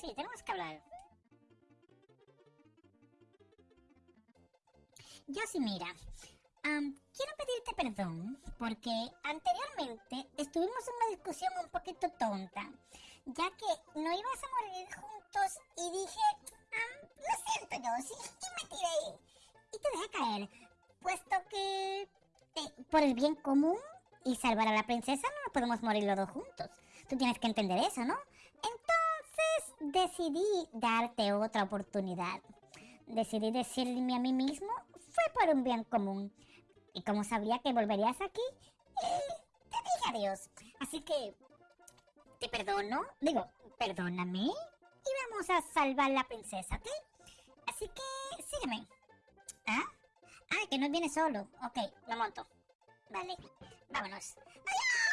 Sí, tenemos que hablar. Yo sí, mira. am, quiero pedirte perdón porque anteriormente estuvimos en una discusión un poquito tonta, ya que no ibas a morir juntos y dije, am, lo siento yo, sí, y me tiré y te dejé caer, puesto que eh, por el bien común y salvar a la princesa no podemos morir los dos juntos. Tú tienes que entender eso, ¿no? Decidí darte otra oportunidad. Decidí decirme a mí mismo, fue por un bien común. Y como sabía que volverías aquí, te dije adiós. Así que te perdono, digo, perdóname y vamos a salvar la princesa, ¿ok? Así que sígueme. ¿Ah? Ah, que no viene solo. Ok, lo monto. Vale, vámonos. ¡Adiós!